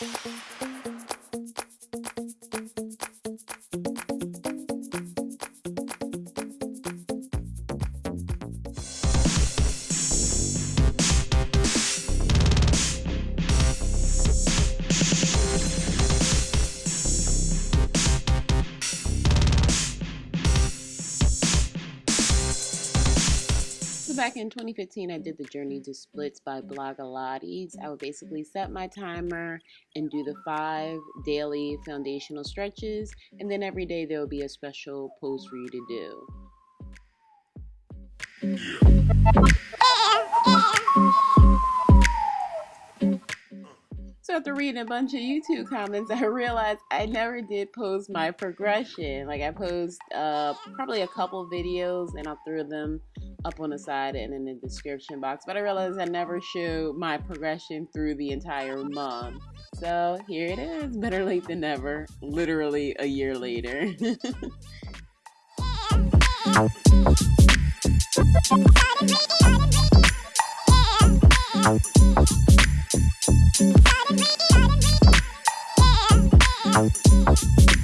back in 2015, I did the Journey to Splits by Blogilates. I would basically set my timer and do the five daily foundational stretches, and then every day there will be a special pose for you to do. So after reading a bunch of YouTube comments, I realized I never did post my progression. Like I posed uh, probably a couple videos and I threw them up on the side and in the description box. But I realized I never showed my progression through the entire month. So here it is, better late than never, literally a year later.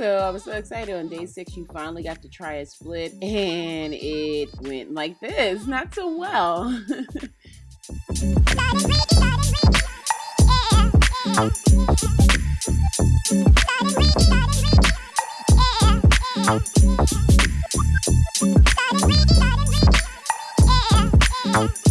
So I was so excited on day six. You finally got to try a split, and it went like this not so well.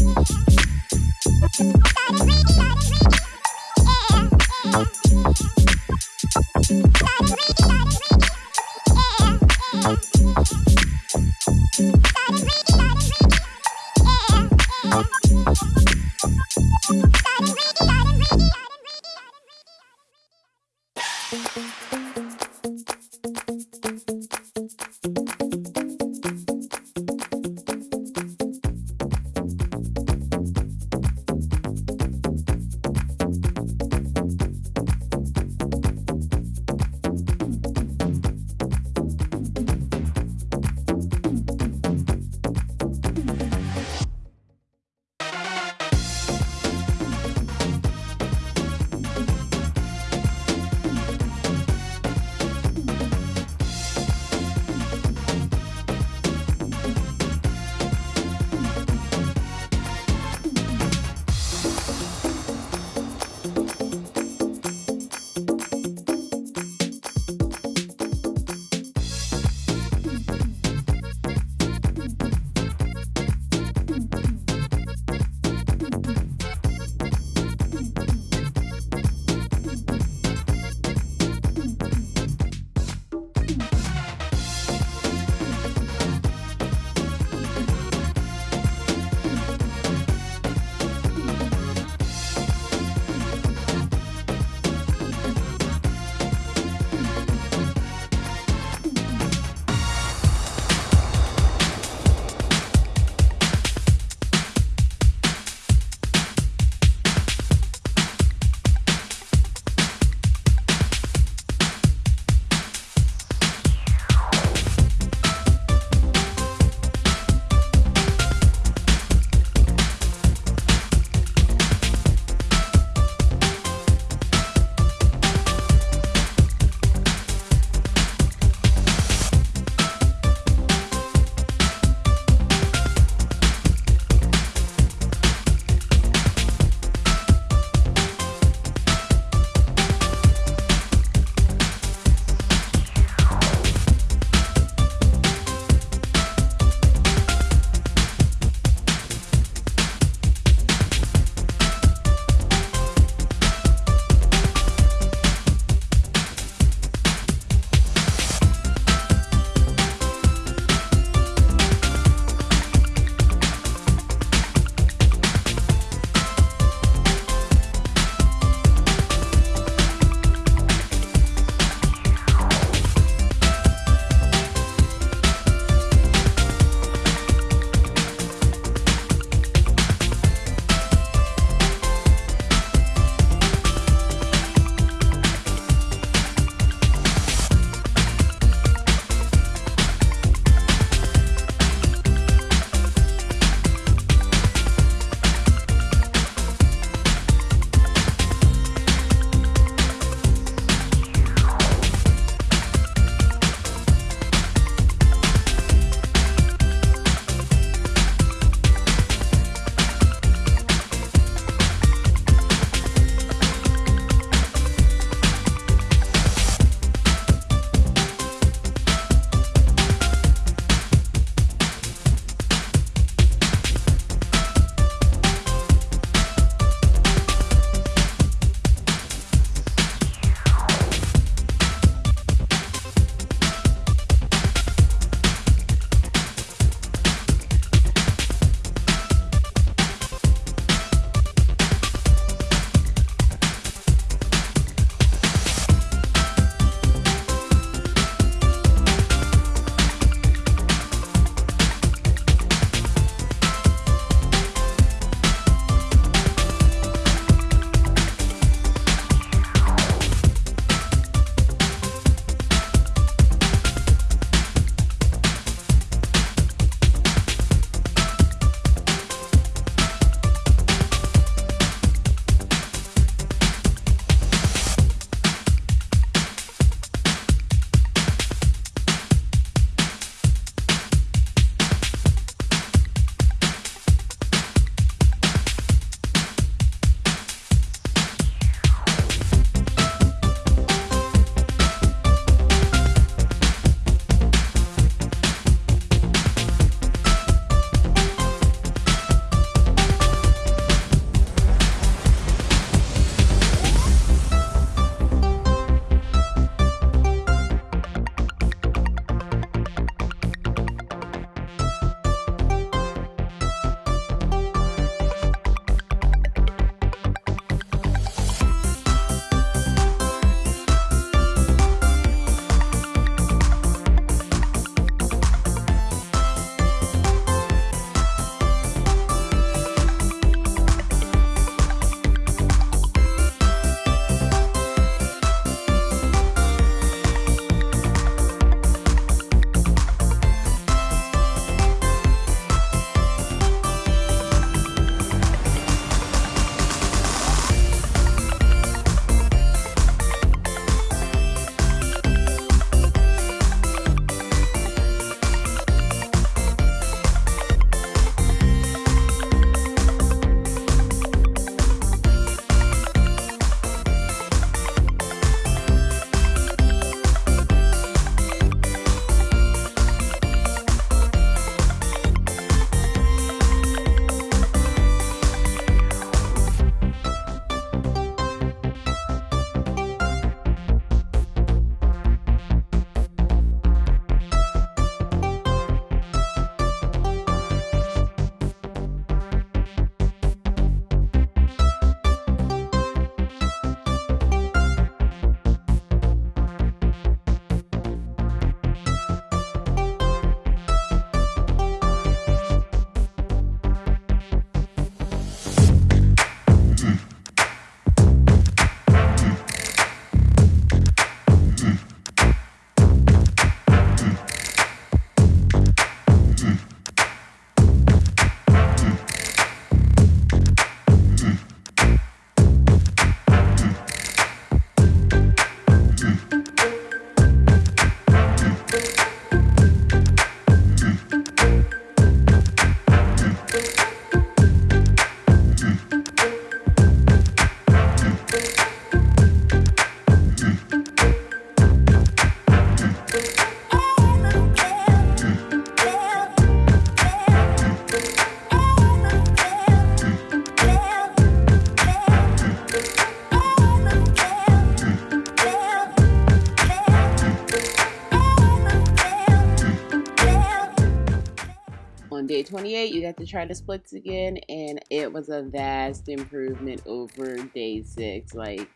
28, you got to try the splits again, and it was a vast improvement over day six. Like,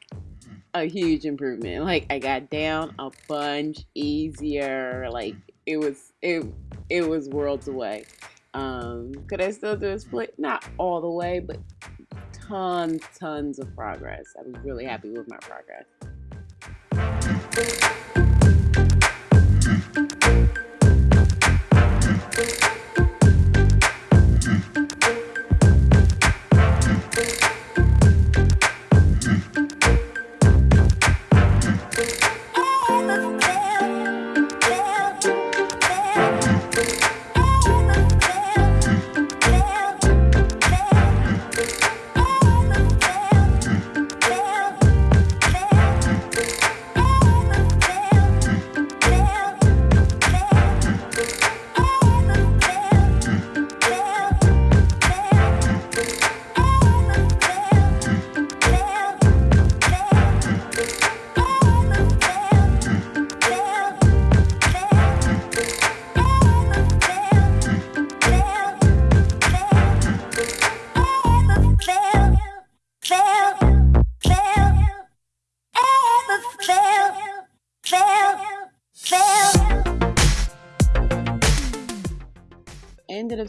a huge improvement. Like, I got down a bunch easier. Like, it was, it, it was worlds away. Um, could I still do a split? Not all the way, but tons, tons of progress. I was really happy with my progress.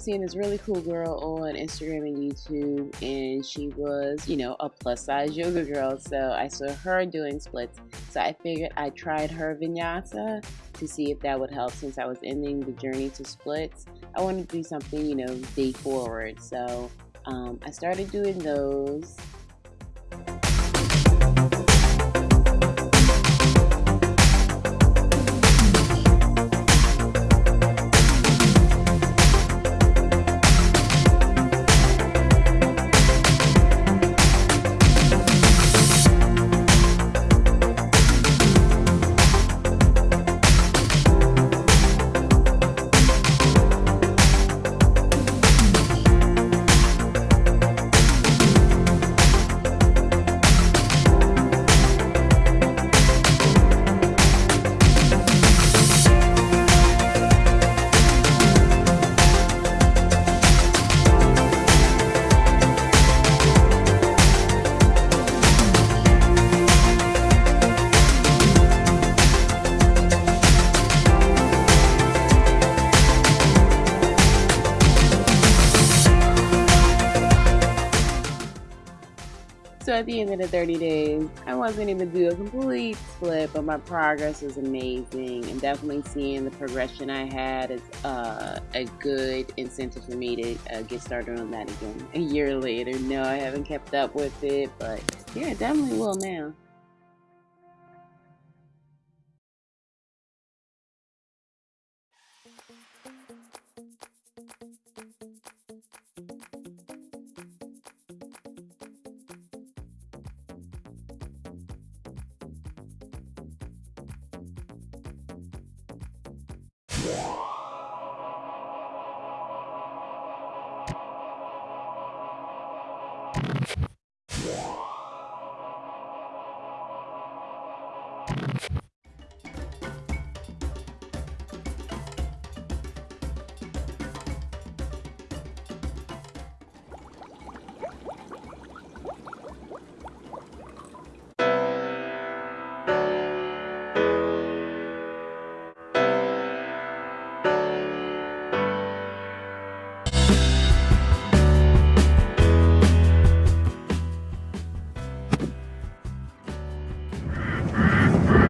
Seeing this really cool girl on Instagram and YouTube, and she was, you know, a plus size yoga girl. So I saw her doing splits. So I figured I tried her vinyasa to see if that would help since I was ending the journey to splits. I wanted to do something, you know, day forward. So um, I started doing those. So at the end of the 30 days, I wasn't even do a complete split, but my progress was amazing. And definitely seeing the progression I had is uh, a good incentive for me to uh, get started on that again a year later. No, I haven't kept up with it, but yeah, definitely will now. You